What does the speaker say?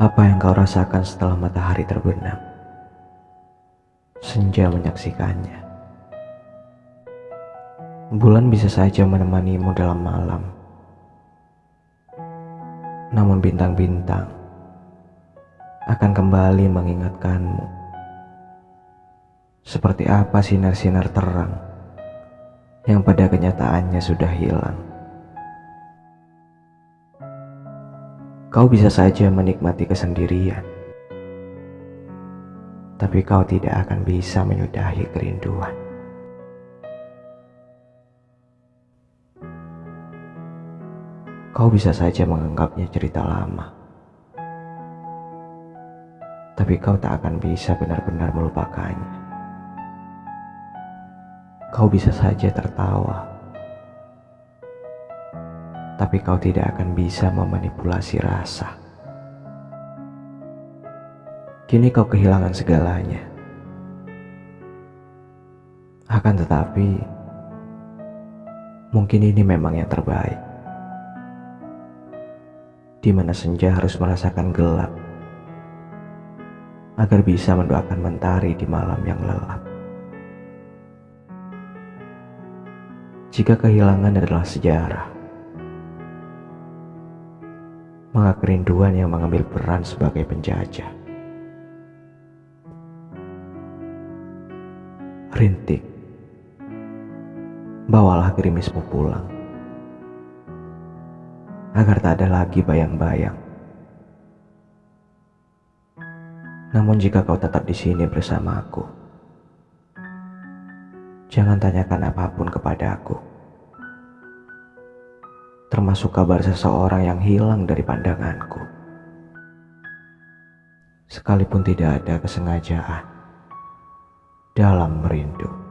Apa yang kau rasakan setelah matahari terbenam? Senja menyaksikannya. Bulan bisa saja menemanimu dalam malam. Namun bintang-bintang akan kembali mengingatkanmu. Seperti apa sinar-sinar terang yang pada kenyataannya sudah hilang. Kau bisa saja menikmati kesendirian, tapi kau tidak akan bisa menyudahi kerinduan. Kau bisa saja menganggapnya cerita lama, tapi kau tak akan bisa benar-benar melupakannya. Kau bisa saja tertawa tapi kau tidak akan bisa memanipulasi rasa. Kini kau kehilangan segalanya. Akan tetapi, mungkin ini memang yang terbaik. Di mana senja harus merasakan gelap agar bisa mendoakan mentari di malam yang lelap. Jika kehilangan adalah sejarah, maka kerinduan yang mengambil peran sebagai penjajah. Rintik, bawalah gerimismu pulang, agar tak ada lagi bayang-bayang. Namun jika kau tetap di sini bersamaku, jangan tanyakan apa pun kepadaku termasuk kabar seseorang yang hilang dari pandanganku. Sekalipun tidak ada kesengajaan dalam merindu.